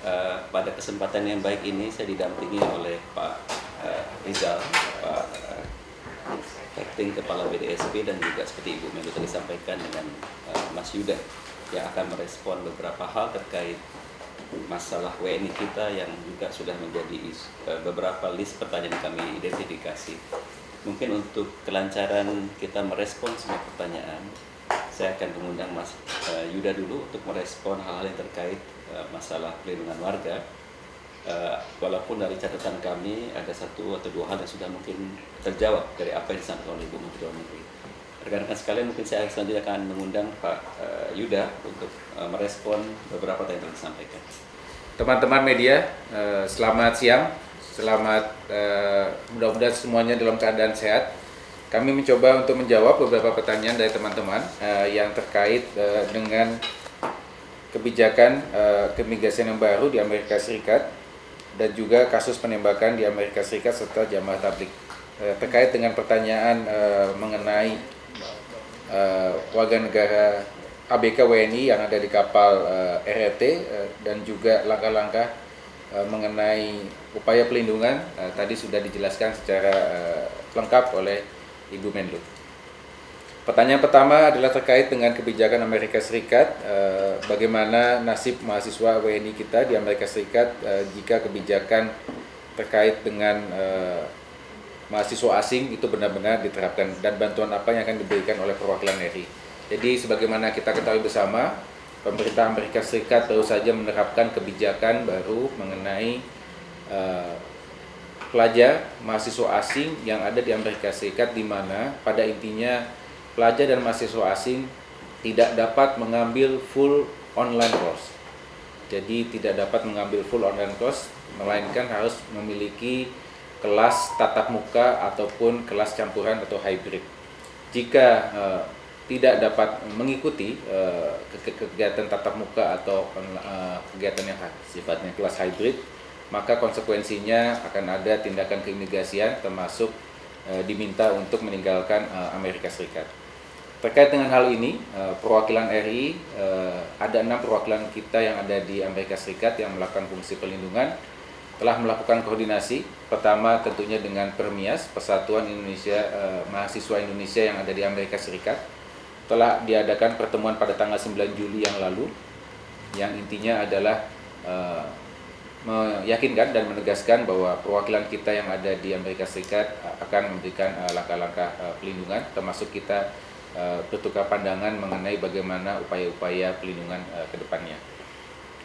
Eh, pada kesempatan yang baik ini saya didampingi oleh Pak eh, Rizal, Pak eh, Acting Kepala BDSP dan juga seperti Ibu Menlu tadi sampaikan dengan eh, Mas Yuda yang akan merespon beberapa hal terkait masalah WNI kita yang juga sudah menjadi is- eh, beberapa list pertanyaan kami identifikasi. Mungkin untuk kelancaran kita merespon semua pertanyaan, saya akan mengundang Mas eh, Yuda dulu untuk merespon hal-hal yang terkait eh, masalah pelindungan warga. Eh, walaupun dari catatan kami ada satu atau dua hal yang sudah mungkin terjawab dari apa yang disampaikan oleh Ibu Menteri Luar Negeri. Rekan-rekan sekalian mungkin saya selanjutnya akan mengundang Pak Yuda untuk merespon beberapa tanya yang disampaikan. Teman-teman media, selamat siang. Selamat mudah-mudahan semuanya dalam keadaan sehat. Kami mencoba untuk menjawab beberapa pertanyaan dari teman-teman eh, yang terkait eh, dengan kebijakan eh, keimigrasian yang baru di Amerika Serikat dan juga kasus penembakan di Amerika Serikat serta jamaah tablik. Eh, terkait dengan pertanyaan eh, mengenai eh, warga negara ABK WNI yang ada di kapal eh, RRT eh, dan juga langkah-langkah eh, mengenai upaya pelindungan eh, tadi sudah dijelaskan secara eh, lengkap oleh Ibu Menlu. Pertanyaan pertama adalah terkait dengan kebijakan Amerika Serikat, eh, bagaimana nasib mahasiswa WNI kita di Amerika Serikat eh, jika kebijakan terkait dengan eh, mahasiswa asing itu benar-benar diterapkan dan bantuan apa yang akan diberikan oleh perwakilan RI. Jadi sebagaimana kita ketahui bersama, pemerintah Amerika Serikat baru saja menerapkan kebijakan baru mengenai pelajar mahasiswa asing yang ada di Amerika Serikat di mana pada intinya pelajar dan mahasiswa asing tidak dapat mengambil full online course. Jadi tidak dapat mengambil full online course melainkan harus memiliki kelas tatap muka ataupun kelas campuran atau hybrid. Jika eh, tidak dapat mengikuti ke- kegiatan tatap muka atau eh, kegiatan yang sifatnya kelas hybrid, maka konsekuensinya akan ada tindakan keimigrasian termasuk eh, diminta untuk meninggalkan eh, Amerika Serikat. Terkait dengan hal ini, eh, perwakilan RI eh, ada enam perwakilan kita yang ada di Amerika Serikat yang melakukan fungsi perlindungan telah melakukan koordinasi pertama tentunya dengan Permias Persatuan Indonesia eh, Mahasiswa Indonesia yang ada di Amerika Serikat telah diadakan pertemuan pada tanggal 9 Juli yang lalu yang intinya adalah eh, meyakinkan dan menegaskan bahwa perwakilan kita yang ada di Amerika Serikat eh, akan memberikan eh, langkah-langkah eh, pelindungan termasuk kita bertukar pandangan mengenai bagaimana upaya-upaya pelindungan ke depannya.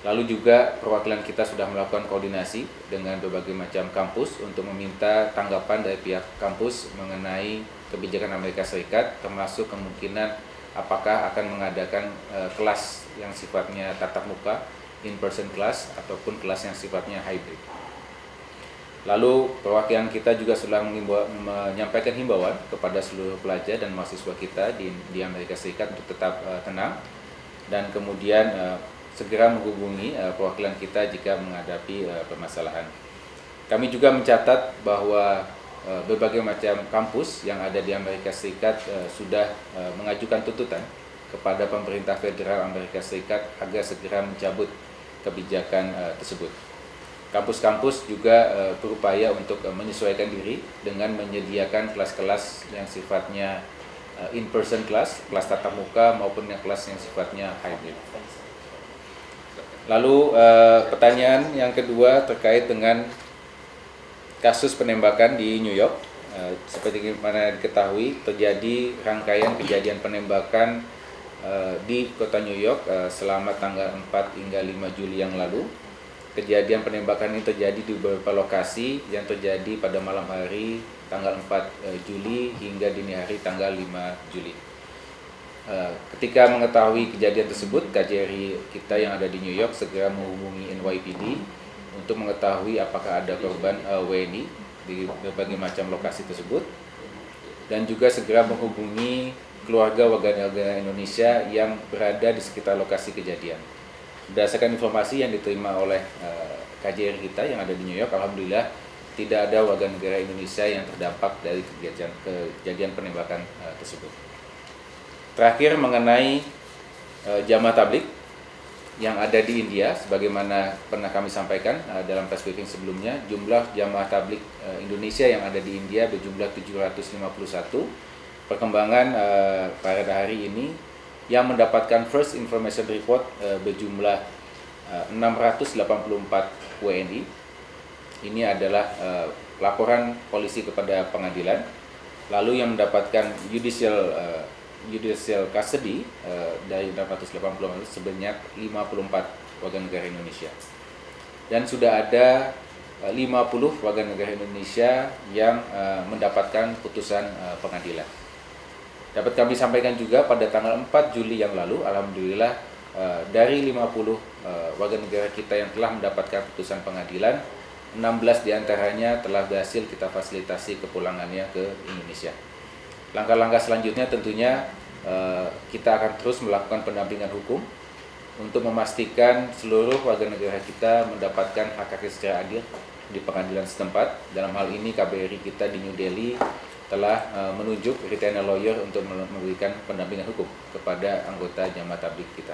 Lalu juga perwakilan kita sudah melakukan koordinasi dengan berbagai macam kampus untuk meminta tanggapan dari pihak kampus mengenai kebijakan Amerika Serikat termasuk kemungkinan apakah akan mengadakan kelas yang sifatnya tatap muka in-person class ataupun kelas yang sifatnya hybrid. Lalu perwakilan kita juga mengimbau- menyampaikan himbauan kepada seluruh pelajar dan mahasiswa kita di, di Amerika Serikat untuk tetap eh, tenang dan kemudian eh, segera menghubungi eh, perwakilan kita jika menghadapi eh, permasalahan. Kami juga mencatat bahwa eh, berbagai macam kampus yang ada di Amerika Serikat eh, sudah eh, mengajukan tuntutan kepada pemerintah federal Amerika Serikat agar segera mencabut kebijakan eh, tersebut. Kampus-kampus juga eh, berupaya untuk eh, menyesuaikan diri dengan menyediakan kelas-kelas yang sifatnya eh, in-person class, kelas tatap muka maupun yang kelas yang sifatnya hybrid. Lalu eh, pertanyaan yang kedua terkait dengan kasus penembakan di New York. Eh, seperti mana diketahui terjadi rangkaian kejadian penembakan eh, di kota New York eh, selama tanggal 4 hingga 5 Juli yang lalu. Kejadian penembakan ini terjadi di beberapa lokasi yang terjadi pada malam hari tanggal 4 eh, Juli hingga dini hari tanggal 5 Juli. Ketika mengetahui kejadian tersebut, KJRI kita yang ada di New York segera menghubungi NYPD untuk mengetahui apakah ada korban WNI di berbagai macam lokasi tersebut dan juga segera menghubungi keluarga warga negara Indonesia yang berada di sekitar lokasi kejadian. Berdasarkan informasi yang diterima oleh eh, KJRI kita yang ada di New York, alhamdulillah tidak ada warga negara Indonesia yang terdampak dari kejadian kejadian penembakan eh, tersebut. Terakhir mengenai eh, jamaah tablik, yang ada di India sebagaimana pernah kami sampaikan dalam press briefing sebelumnya jumlah jamaah tablik Indonesia yang ada di India berjumlah 751 perkembangan uh, pada hari ini yang mendapatkan first information report uh, berjumlah uh, 684 WNI ini adalah uh, laporan polisi kepada pengadilan lalu yang mendapatkan judicial uh, judicial custody uh, dari 880 sebanyak 54 warga negara Indonesia. Dan sudah ada uh, 50 warga negara Indonesia yang uh, mendapatkan putusan uh, pengadilan. Dapat kami sampaikan juga pada tanggal 4 Juli yang lalu, Alhamdulillah uh, dari 50 uh, warga negara kita yang telah mendapatkan putusan pengadilan, 16 di antaranya telah berhasil kita fasilitasi kepulangannya ke Indonesia. Langkah-langkah selanjutnya tentunya uh, kita akan terus melakukan pendampingan hukum untuk memastikan seluruh warga negara kita mendapatkan hak haknya secara adil di pengadilan setempat. Dalam hal ini KBRI kita di New Delhi telah uh, menunjuk retainer lawyer untuk memberikan pendampingan hukum kepada anggota jamaah tablik kita.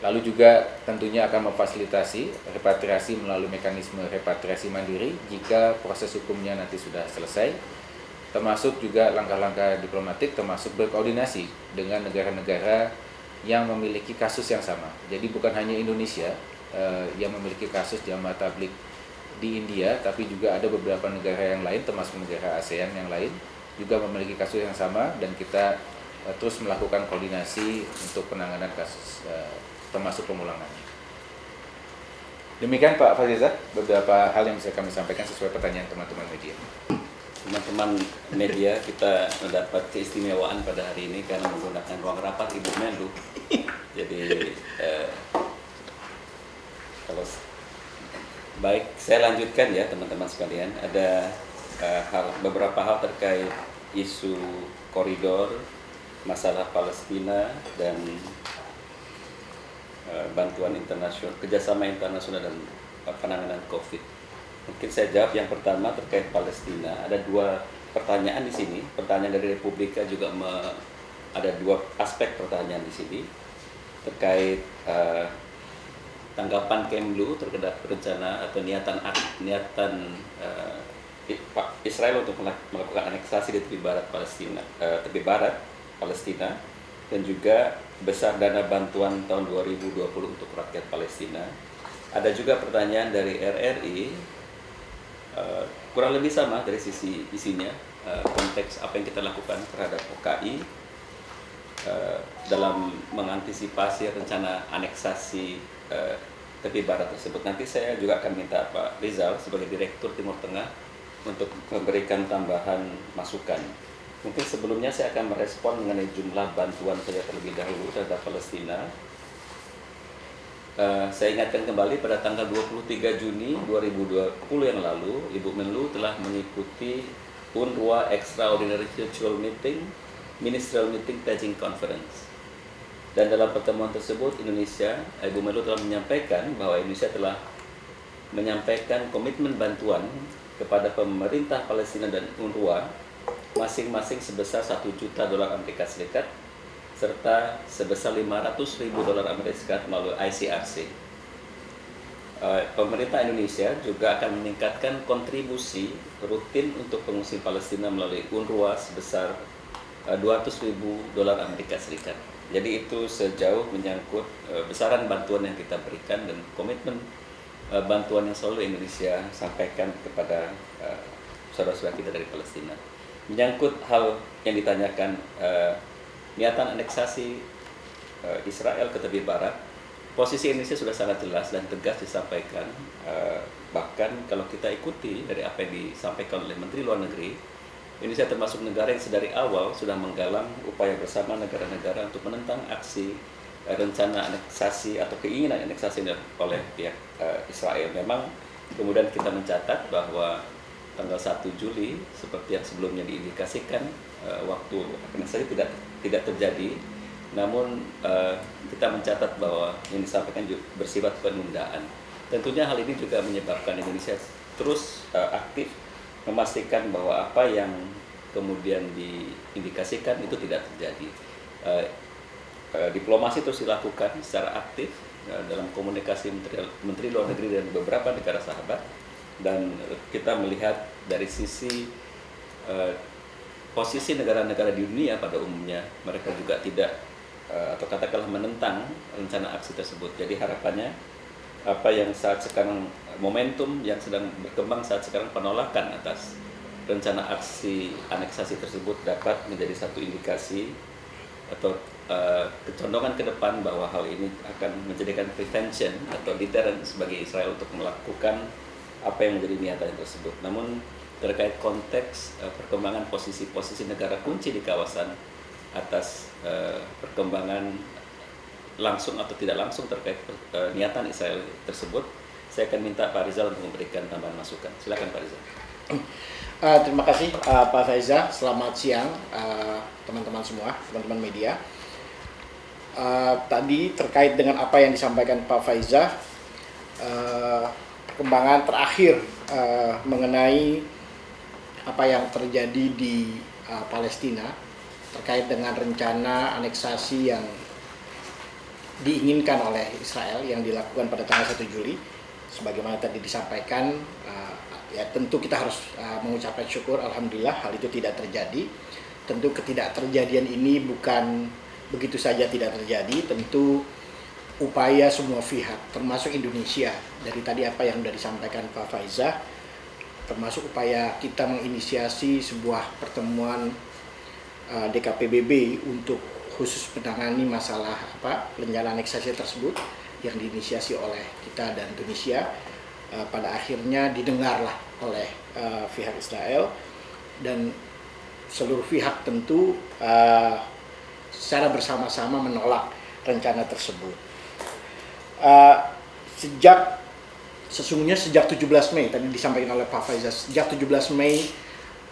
Lalu juga tentunya akan memfasilitasi repatriasi melalui mekanisme repatriasi mandiri jika proses hukumnya nanti sudah selesai termasuk juga langkah-langkah diplomatik termasuk berkoordinasi dengan negara-negara yang memiliki kasus yang sama. Jadi bukan hanya Indonesia uh, yang memiliki kasus jamaah tablik di India, tapi juga ada beberapa negara yang lain termasuk negara ASEAN yang lain juga memiliki kasus yang sama dan kita uh, terus melakukan koordinasi untuk penanganan kasus uh, termasuk pemulangannya. Demikian Pak Faziza, beberapa hal yang bisa kami sampaikan sesuai pertanyaan teman-teman media teman-teman media kita mendapat keistimewaan pada hari ini karena menggunakan ruang rapat Ibu Menlu. Jadi eh, kalau baik saya lanjutkan ya teman-teman sekalian ada eh, hal beberapa hal terkait isu koridor masalah Palestina dan eh, bantuan internasional kerjasama internasional dan penanganan COVID Mungkin saya jawab yang pertama terkait Palestina. Ada dua pertanyaan di sini. Pertanyaan dari Republika juga me, ada dua aspek pertanyaan di sini terkait uh, tanggapan Kemlu terhadap rencana atau niatan niatan uh, Israel untuk melakukan aneksasi di tepi barat Palestina, uh, tepi barat Palestina dan juga besar dana bantuan tahun 2020 untuk rakyat Palestina. Ada juga pertanyaan dari RRI Eh, kurang lebih sama dari sisi isinya uh, konteks apa yang kita lakukan terhadap OKI uh, dalam mengantisipasi rencana aneksasi uh, tepi barat tersebut. Nanti saya juga akan minta Pak Rizal sebagai Direktur Timur Tengah untuk memberikan tambahan masukan. Mungkin sebelumnya saya akan merespon mengenai jumlah bantuan saja terlebih dahulu terhadap Palestina. Eh, saya ingatkan kembali pada tanggal 23 Juni 2020 yang lalu, Ibu Menlu telah mengikuti UNRWA Extraordinary Virtual Meeting, Ministerial Meeting Pledging Conference. Dan dalam pertemuan tersebut, Indonesia, Ibu Menlu telah menyampaikan bahwa Indonesia telah menyampaikan komitmen bantuan kepada pemerintah Palestina dan UNRWA masing-masing sebesar 1 juta dolar Amerika Serikat serta sebesar 500 ribu dolar Amerika Serikat melalui ICRC. Eh, pemerintah Indonesia juga akan meningkatkan kontribusi rutin untuk pengungsi Palestina melalui UNRWA sebesar 200 eh, ribu dolar Amerika Serikat. Jadi itu sejauh menyangkut eh, besaran bantuan yang kita berikan dan komitmen bantuan yang selalu Indonesia sampaikan kepada saudara-saudara kita dari Palestina. Menyangkut hal yang ditanyakan niatan aneksasi Israel ke tepi barat, posisi Indonesia sudah sangat jelas dan tegas disampaikan. Bahkan kalau kita ikuti dari apa yang disampaikan oleh Menteri Luar Negeri, Indonesia termasuk negara yang sedari awal sudah menggalang upaya bersama negara-negara untuk menentang aksi uh, rencana aneksasi atau keinginan aneksasi oleh pihak uh, Israel. Memang kemudian kita mencatat bahwa tanggal 1 Juli seperti yang sebelumnya diindikasikan uh, waktu aneksasi tidak tidak terjadi. Namun uh, kita mencatat bahwa yang disampaikan juga bersifat penundaan. Tentunya hal ini juga menyebabkan Indonesia terus uh, aktif memastikan bahwa apa yang kemudian diindikasikan itu tidak terjadi. Uh, uh, diplomasi terus dilakukan secara aktif uh, dalam komunikasi menteri, menteri luar negeri dan beberapa negara sahabat dan kita melihat dari sisi uh, posisi negara-negara di dunia pada umumnya mereka juga tidak uh, atau katakanlah menentang rencana aksi tersebut. Jadi harapannya apa yang saat sekarang momentum yang sedang berkembang saat sekarang penolakan atas rencana aksi aneksasi tersebut dapat menjadi satu indikasi atau uh, kecondongan ke depan bahwa hal ini akan menjadikan prevention atau deterrent sebagai Israel untuk melakukan apa yang menjadi niatan tersebut. Namun terkait konteks uh, perkembangan posisi-posisi negara kunci di kawasan atas uh, perkembangan langsung atau tidak langsung terkait uh, niatan Israel tersebut, saya akan minta Pak Rizal untuk memberikan tambahan masukan. Silakan Pak Rizal. Uh, terima kasih uh, Pak Faiza. Selamat siang teman-teman uh, semua, teman-teman media. Uh, tadi terkait dengan apa yang disampaikan Pak Faiza, uh, perkembangan terakhir uh, mengenai apa yang terjadi di uh, Palestina terkait dengan rencana aneksasi yang diinginkan oleh Israel yang dilakukan pada tanggal 1 Juli sebagaimana tadi disampaikan uh, ya tentu kita harus uh, mengucapkan syukur alhamdulillah hal itu tidak terjadi. Tentu ketidakterjadian ini bukan begitu saja tidak terjadi tentu upaya semua pihak termasuk Indonesia dari tadi apa yang sudah disampaikan Pak Faizah termasuk upaya kita menginisiasi sebuah pertemuan uh, DKPBB untuk khusus menangani masalah apa rencana aneksasi tersebut yang diinisiasi oleh kita dan Indonesia uh, pada akhirnya didengarlah oleh uh, pihak Israel dan seluruh pihak tentu uh, secara bersama-sama menolak rencana tersebut. Uh, sejak sesungguhnya sejak 17 Mei tadi disampaikan oleh Pak Faizal sejak 17 Mei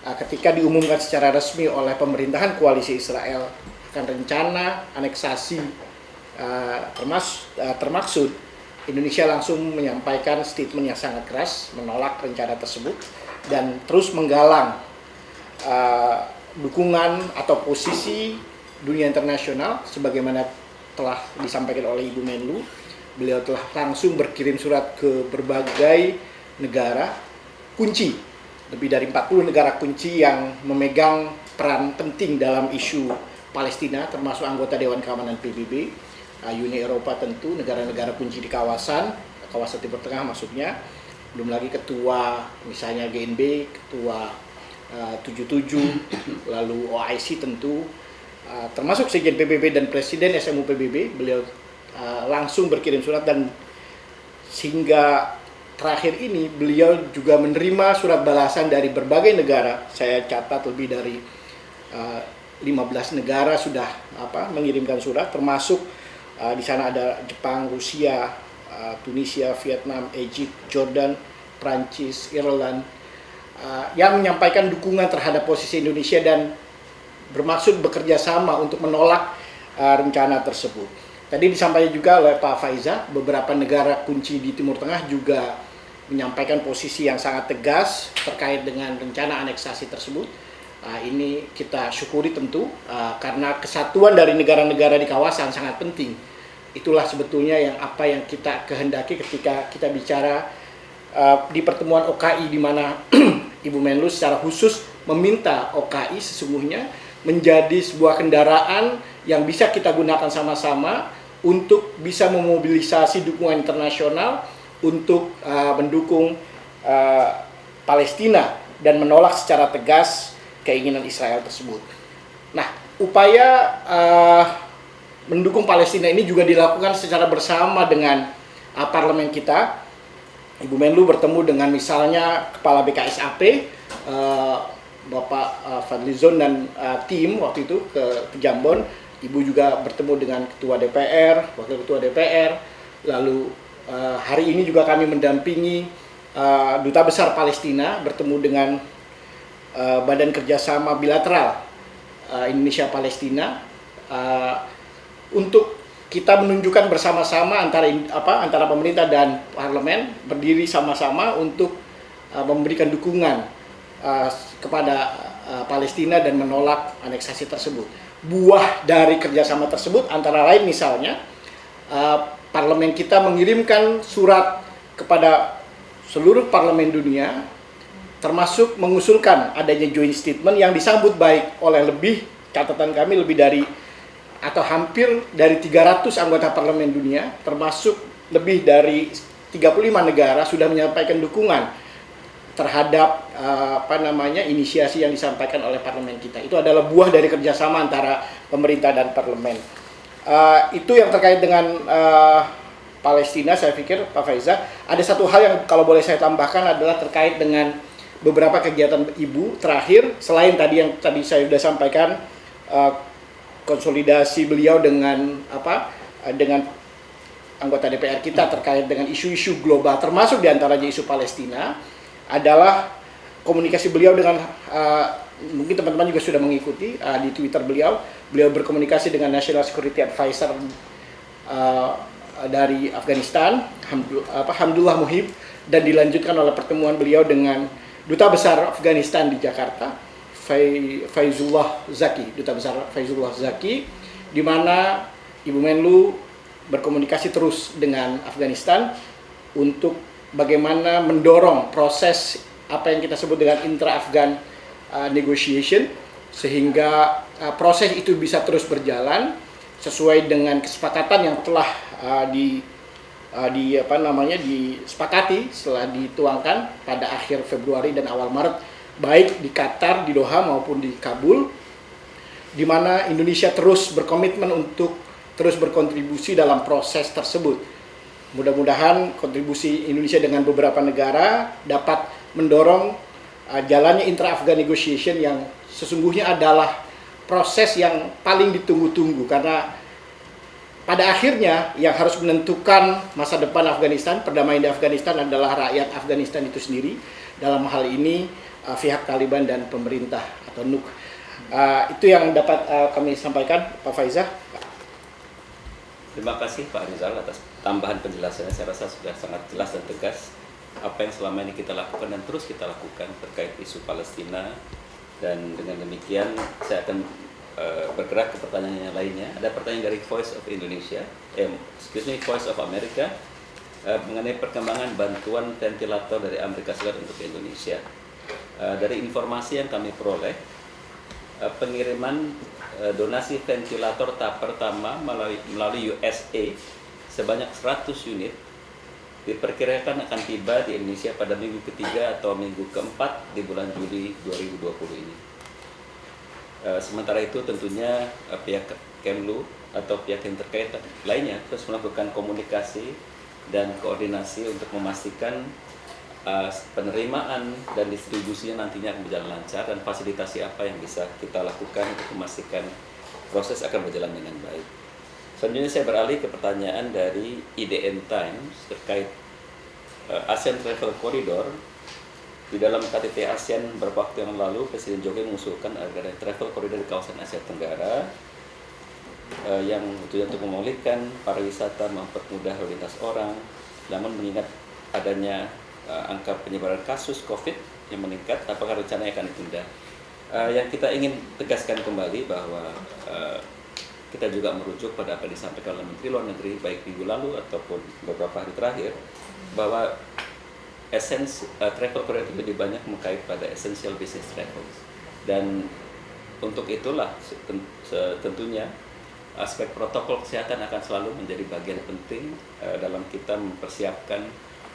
uh, ketika diumumkan secara resmi oleh pemerintahan koalisi Israel akan rencana aneksasi termas, uh, termaksud Indonesia langsung menyampaikan statement yang sangat keras menolak rencana tersebut dan terus menggalang uh, dukungan atau posisi dunia internasional sebagaimana telah disampaikan oleh Ibu Menlu. Beliau telah langsung berkirim surat ke berbagai negara. Kunci lebih dari 40 negara kunci yang memegang peran penting dalam isu Palestina termasuk anggota Dewan Keamanan PBB Uni Eropa tentu negara-negara kunci di kawasan kawasan Timur Tengah maksudnya belum lagi ketua misalnya GNB ketua uh, 77 lalu OIC tentu uh, termasuk Sekjen PBB dan Presiden SMU PBB beliau Eh, langsung berkirim surat dan sehingga terakhir ini beliau juga menerima surat balasan dari berbagai negara. Saya catat lebih dari uh, eh, 15 negara sudah apa mengirimkan surat termasuk uh, di sana ada Jepang, Rusia, uh, Tunisia, Vietnam, Egypt, Jordan, Prancis, Ireland uh, yang menyampaikan dukungan terhadap posisi Indonesia dan bermaksud bekerja sama untuk menolak uh, rencana tersebut. Tadi disampaikan juga oleh Pak Faiza, beberapa negara kunci di Timur Tengah juga menyampaikan posisi yang sangat tegas terkait dengan rencana aneksasi tersebut. Uh, ini kita syukuri tentu uh, karena kesatuan dari negara-negara di kawasan sangat penting. Itulah sebetulnya yang apa yang kita kehendaki ketika kita bicara uh, di pertemuan OKI di mana Ibu Menlu secara khusus meminta OKI sesungguhnya menjadi sebuah kendaraan yang bisa kita gunakan sama-sama untuk bisa memobilisasi dukungan internasional untuk mendukung Palestina dan menolak secara tegas keinginan Israel tersebut. Nah, upaya uh, mendukung Palestina ini juga dilakukan secara bersama dengan uh, parlemen kita. Ibu Menlu bertemu dengan misalnya Kepala BKSAP, uh, Bapak uh, Fadlizon dan uh, tim waktu itu ke, ke Jambon Ibu juga bertemu dengan Ketua DPR, Wakil Ketua DPR, lalu uh, hari ini juga kami mendampingi uh, Duta Besar Palestina bertemu dengan uh, Badan Kerjasama Bilateral uh, Indonesia-Palestina. Uh, untuk kita menunjukkan bersama-sama antara apa antara pemerintah dan parlemen berdiri sama-sama untuk uh, memberikan dukungan uh, kepada uh, Palestina dan menolak aneksasi tersebut. Buah dari kerjasama tersebut antara lain misalnya uh, parlemen kita mengirimkan surat kepada seluruh parlemen dunia termasuk mengusulkan adanya joint statement yang disambut baik oleh lebih catatan kami lebih dari atau hampir dari 300 anggota parlemen dunia termasuk lebih dari 35 negara sudah menyampaikan dukungan terhadap uh, apa namanya inisiasi yang disampaikan oleh parlemen kita. Itu adalah buah dari kerjasama antara pemerintah dan parlemen. Uh, itu yang terkait dengan uh, Palestina saya pikir Pak Faiza ada satu hal yang kalau boleh saya tambahkan adalah terkait dengan beberapa kegiatan ibu terakhir selain tadi yang tadi saya sudah sampaikan uh, konsolidasi beliau dengan apa uh, dengan anggota DPR kita terkait dengan isu-isu global termasuk di antaranya isu Palestina adalah komunikasi beliau dengan uh, mungkin teman-teman juga sudah mengikuti di Twitter beliau beliau berkomunikasi dengan National Security Advisor dari Afghanistan Hamdullah Muhib dan dilanjutkan oleh pertemuan beliau dengan Duta Besar Afghanistan di Jakarta, Faizullah Zaki, Duta Besar Faizullah Zaki, di mana Ibu Menlu berkomunikasi terus dengan Afghanistan untuk bagaimana mendorong proses apa yang kita sebut dengan intra-Afghan uh, negotiation sehingga uh, proses itu bisa terus berjalan sesuai dengan kesepakatan yang telah uh, di uh, di apa namanya disepakati setelah dituangkan pada akhir Februari dan awal Maret baik di Qatar, di Doha maupun di Kabul di mana Indonesia terus berkomitmen untuk terus berkontribusi dalam proses tersebut. Mudah-mudahan kontribusi Indonesia dengan beberapa negara dapat mendorong uh, jalannya intra-Afghan negotiation yang sesungguhnya adalah proses yang paling ditunggu-tunggu karena pada akhirnya yang harus menentukan masa depan Afghanistan, perdamaian di Afghanistan adalah rakyat Afghanistan itu sendiri. Dalam hal ini uh, pihak Taliban dan pemerintah atau NUK. Uh, itu yang dapat uh, kami sampaikan, Pak Faizah. Terima kasih Pak Rizal atas tambahan penjelasannya. Saya rasa sudah sangat jelas dan tegas apa yang selama ini kita lakukan dan terus kita lakukan terkait isu Palestina. Dan dengan demikian saya akan Eh, bergerak ke pertanyaan yang lainnya. Ada pertanyaan dari Voice of Indonesia, eh, excuse me, Voice of America uh, mengenai perkembangan bantuan ventilator dari Amerika Serikat untuk Indonesia. Uh, dari informasi yang kami peroleh, uh, pengiriman uh, donasi ventilator tahap pertama melalui, melalui USA sebanyak 100 unit diperkirakan akan tiba di Indonesia pada minggu ketiga atau minggu keempat di bulan Juli 2020 ini. Eh, sementara itu tentunya uh, pihak Kemlu atau pihak yang terkait lainnya terus melakukan komunikasi dan koordinasi untuk memastikan uh, penerimaan dan distribusinya nantinya akan berjalan lancar dan fasilitasi apa yang bisa kita lakukan untuk memastikan proses akan berjalan dengan baik. Selanjutnya saya beralih ke pertanyaan dari IDN Times terkait ASEAN Travel Corridor di dalam KTT ASEAN beberapa waktu yang lalu, Presiden Jokowi mengusulkan agar ada travel corridor di kawasan Asia Tenggara eh, yang tujuan untuk memulihkan pariwisata, mempermudah lalu lintas orang, namun mengingat adanya eh, angka penyebaran kasus COVID yang meningkat, apakah rencananya akan ditunda? Eh, yang kita ingin tegaskan kembali bahwa eh, kita juga merujuk pada apa yang disampaikan oleh Menteri Luar Negeri baik minggu lalu ataupun beberapa hari terakhir bahwa essence uh, travel corridor lebih banyak mengkait pada essential business travel dan untuk itulah tentunya aspek protokol kesehatan akan selalu menjadi bagian penting uh, dalam kita mempersiapkan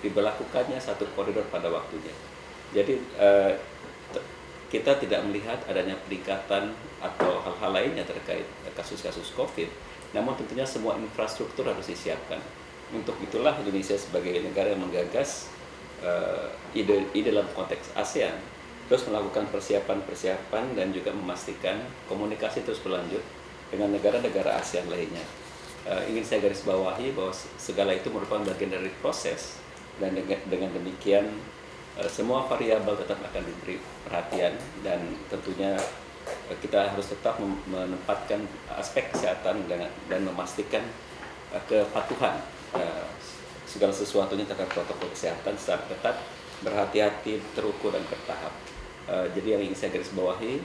diberlakukannya satu koridor pada waktunya. Jadi uh, kita tidak melihat adanya peningkatan atau hal-hal lainnya terkait kasus-kasus COVID, namun tentunya semua infrastruktur harus disiapkan. Untuk itulah Indonesia sebagai negara yang menggagas uh, ide, ide dalam konteks ASEAN terus melakukan persiapan-persiapan dan juga memastikan komunikasi terus berlanjut dengan negara-negara ASEAN lainnya. Uh, ingin saya garis bawahi bahwa segala itu merupakan bagian dari proses dan dengan, demikian uh, semua variabel tetap akan diberi perhatian dan tentunya kita harus tetap menempatkan aspek kesehatan dan, memastikan uh, kepatuhan uh, segala sesuatunya terkait protokol kesehatan secara ketat, berhati-hati, terukur dan bertahap. Uh, jadi yang ingin saya garis bawahi,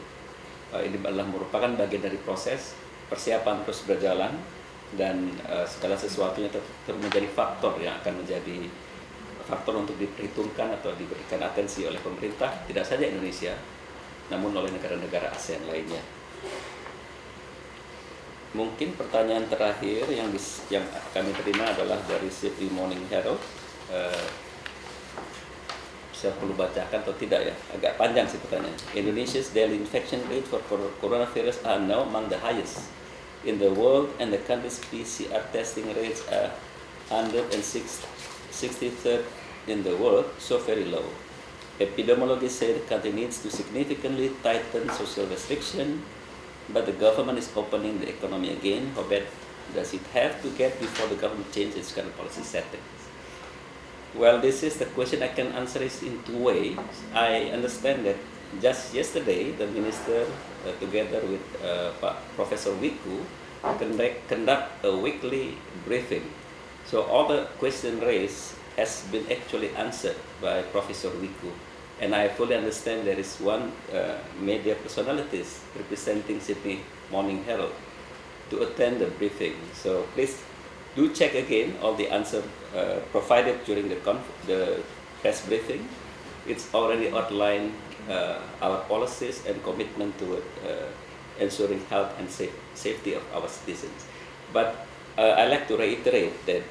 uh, ini adalah merupakan bagian dari proses persiapan terus berjalan dan uh, segala sesuatunya tetap menjadi faktor yang akan menjadi faktor untuk diperhitungkan atau diberikan atensi oleh pemerintah tidak saja Indonesia namun oleh negara-negara ASEAN lainnya. Mungkin pertanyaan terakhir yang dis, yang kami terima adalah dari Sydney Morning Herald. Uh, saya perlu bacakan atau tidak ya? Agak panjang sih pertanyaan Indonesia's daily infection rate for coronavirus are now among the highest in the world and the country's PCR testing rates are 163rd in the world so very low. Epidemiologists say the country needs to significantly tighten social restriction but the government is opening the economy again how bad does it have to get before the government changes its current policy settings well, this is the question I can answer is in two ways. I understand that just yesterday the minister, uh, together with uh, Professor Wiku, conduct, a weekly briefing. So all the question raised has been actually answered by Professor Wiku. And I fully understand there is one uh, media personalities representing Sydney Morning Herald to attend the briefing. So please do check again all the answer uh, provided during the, the press briefing. It's already outlined uh, our policies and commitment to uh, ensuring health and safe, safety of our citizens. But uh, I like to reiterate that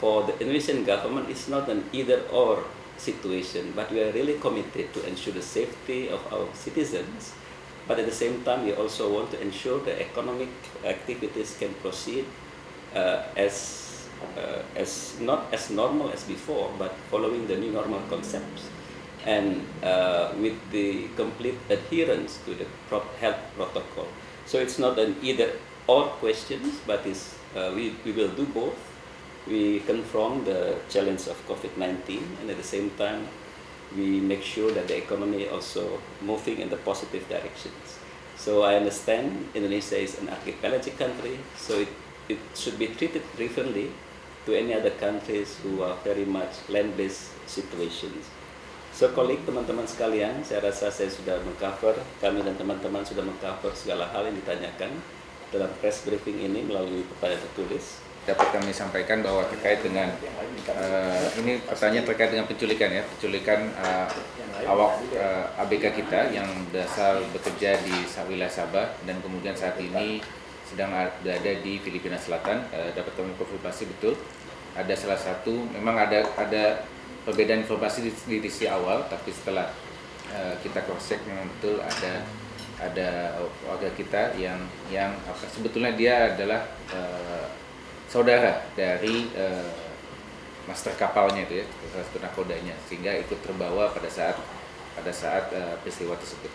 for the Indonesian government, it's not an either-or situation, but we are really committed to ensure the safety of our citizens. But at the same time, we also want to ensure the economic activities can proceed uh, as uh, as not as normal as before, but following the new normal concepts and uh, with the complete adherence to the health protocol. So it's not an either or questions, but is uh, we, we will do both. We confront the challenge of COVID-19 and at the same time we make sure that the economy also moving in the positive directions. So I understand Indonesia is an archipelagic country, so it it should be treated differently to any other countries who are very much land-based situations. So, kolik teman-teman sekalian, saya rasa saya sudah mengcover, kami dan teman-teman sudah mengcover segala hal yang ditanyakan dalam press briefing ini melalui pertanyaan tertulis. Dapat kami sampaikan bahwa terkait dengan uh, ini pertanyaan terkait dengan penculikan ya, penculikan uh, awak uh, ABK kita yang berasal bekerja di wilayah Sabah dan kemudian saat ini sedang berada di Filipina Selatan. Uh, dapat kami konfirmasi betul. Ada salah satu memang ada ada perbedaan informasi di, di sisi awal tapi setelah uh, kita cross check memang betul ada ada warga kita yang yang apa sebetulnya dia adalah uh, saudara dari uh, master kapalnya itu ya salah satu nakodanya sehingga ikut terbawa pada saat pada saat uh, peristiwa tersebut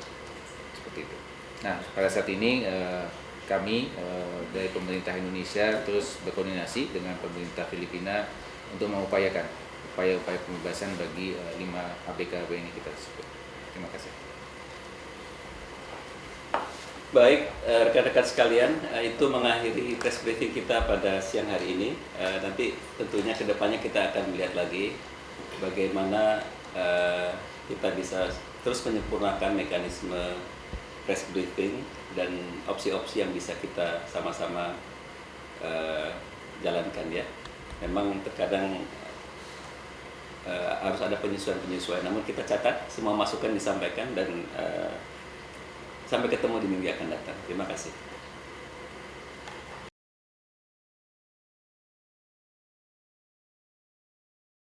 seperti itu. Nah pada saat ini uh, kami uh, dari pemerintah Indonesia terus berkoordinasi dengan pemerintah Filipina untuk mengupayakan upaya-upaya pembebasan bagi uh, lima ABK WNI kita tersebut. Terima kasih. Baik, eh, rekan-rekan sekalian, itu mengakhiri press briefing kita pada siang hari ini. Nanti tentunya ke depannya kita akan melihat lagi bagaimana kita bisa terus menyempurnakan mekanisme press briefing dan opsi-opsi yang bisa kita sama-sama jalankan ya. Memang terkadang harus ada penyesuaian-penyesuaian, namun kita catat semua masukan disampaikan dan sampai ketemu di minggu akan datang. Terima kasih.